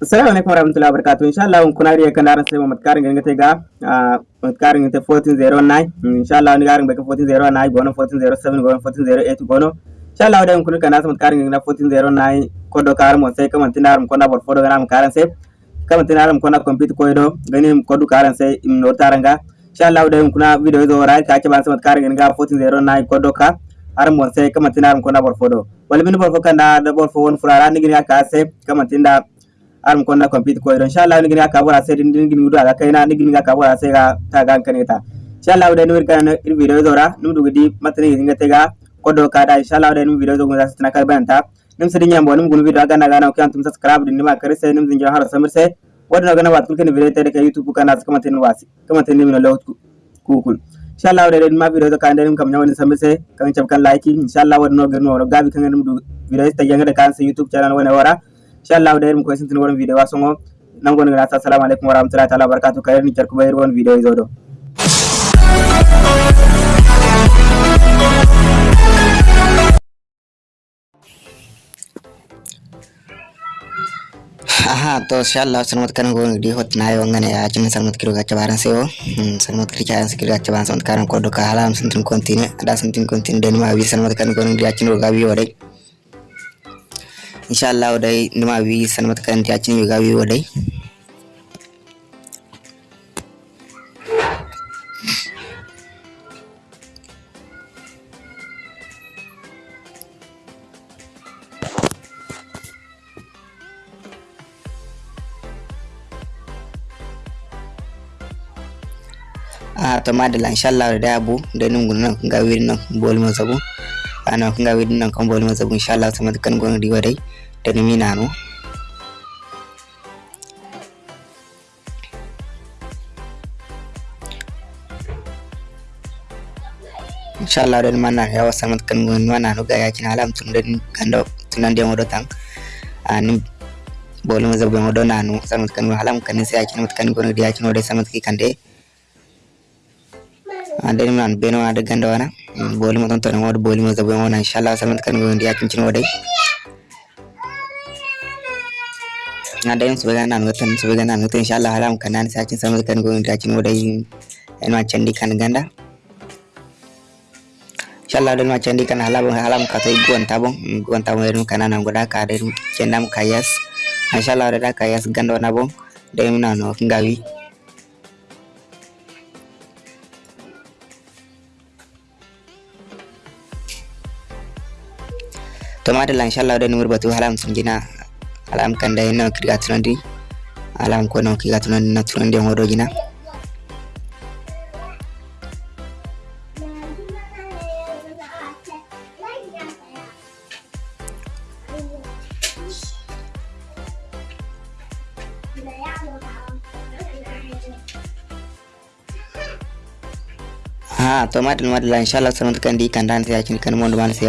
Assalamu alaikum warahmatullahi wabarakatuh. Inshallah kun kuna riya kana ran sai Muhammad Karin ganga te ga Muhammad Karin te 1409 inshallah ni garin baka 1409 gono 1407 gono 1408 gono inshallah da kun kana Muhammad Karin ga 1409 kodo kar mo sai kaman tinar ko na bor fodo garam karan sai kaman tinar ko na compete ko do gani kodo karan sai im no taranga inshallah da kuna video do ra ka ke ban Muhammad Karin ganga 1409 kodo ka har mo sai kaman tinar ko na bor fodo. Wal min bor fodo kana da bor fodo won furara ni gani ka sai kaman tinda arum konna compete ko inshallah ni gina ka bora sai din gini gudu aga kaina ni gina ka bora sai ga ta ga kan ta inshallah da ni kan ir video zora nu du gidi matani ginga tega kodo ka da inshallah da ni video zo gunza tana kal banta nim sidin yambo nim gunu video aga na gana kan tum subscribe din ma kare sai nim zinja har samir sai wadda gana wat kulkan video ta da youtube kana kama tin wasi kama tin min law kukul inshallah da ma video ka da nim kam nyawani samir sai kan chab kan like inshallah wadda no gano gabi kan nim du video ta yanga da kan sai youtube channel wani wara inshallah da irin ko sintin woron video wasongo nango ngana assalamu alaikum warahmatullahi taala wabarakatuh. Kayar ni charku bayir won video izodo aha to inshallah sanmat kan go di hot na yo ngane ya. Cin sanmat kiro ga cabaran sewo sanmat kiro ga kiro ga cabaran sanmat kan ko do ka halam sintin kontine ada sintin kontine den ma wi sanmat kan go di acin ga wi wore ඉශල්ලා වඩයි නමවී සනමත කරන්තියච්චන යගවී වඩයි to madalla inshallah da abu da nan gunan ga wirin nan bol mun sabo ana kun ga wirin nan kan bol mo sabu inshallah sama kan gon riwa dai da ni minano inshallah da mana yawa sama kan gon mana no ga yakin alam tun da ganda tunan da mo do tan ani bol mo sabu mo do nanu sama kan alam kan sai yakin kan gon da yakin do sama kan nan beno ade ganda boli mo ton ton wode boli mo zabo wona inshallah samat kan go ndiya kincin wode ade yum subaga nan ngotan subaga nan ngotan inshallah halam kanan sa cin samat kan go ndiya kin wode en ma candi kan ganda. Inshallah den ma candi kan halam halam ka to gon tabon gon tabon en kanan am goda ka de cendam kayas. Inshallah da kayas ganda wana bon de mi nano ngawi to madalla inshallah da numur batu halam sun jina alam kan da yana kirga tunandi alam ko na kirga tunandi na tunandi hodo jina ha to madalla madalla inshallah sanan kan di kan dan sai kan mon man sai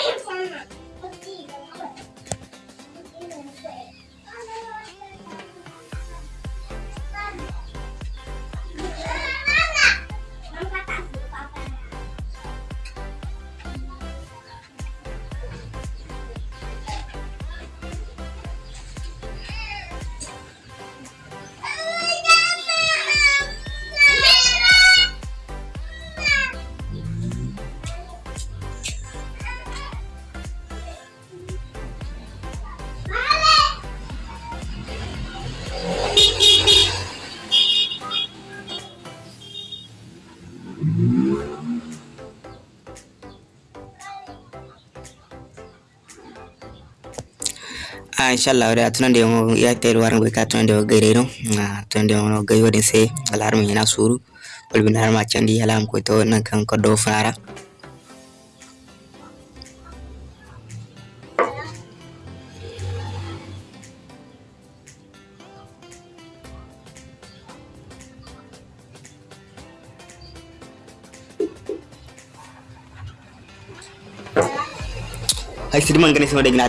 tun dai ce mun sai ngana koddo kan bon sai ha inshallah da tunan da yawon ya tayar warin bai ka tunan da gaire no na tunan da yawon gai wadin suru. Bulbin har ma can di alam ko to nan kan ko do fara Hai sirman gane sama da gina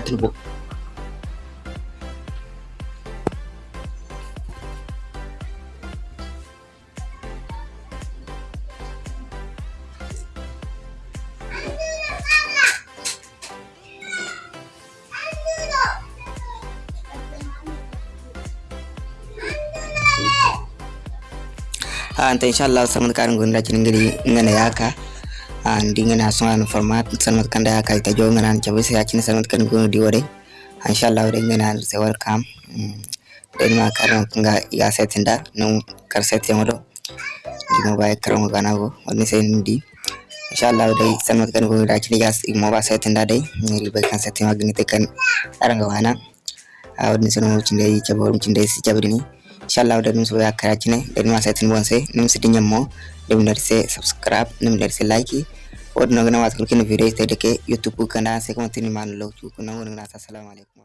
anta inshallah samat kan gonda cin ngiri ngana yaka andi ngana songan format samat kan da yaka ita jo ngana chabe se yacin samat kan gono di wore. Inshallah wore ngana se welcome. Den ma karan nga ya setinda no kar setin wodo di mo bay karan gana go woni se ndi. Inshallah dai samat kan gono da cin gas mo ba setinda dai. Ngiri bay kan setin magni te kan aranga wana a woni se no cin dai chabe cin dai si chabe ni inshallah udah num soya kara chine da ma sai tin bonse num sidi nyammo dum dar se subscribe num dar se like od no gna wat kulkin video te deke youtube kana se ko tin man lo chu kuna ngona assalamu alaikum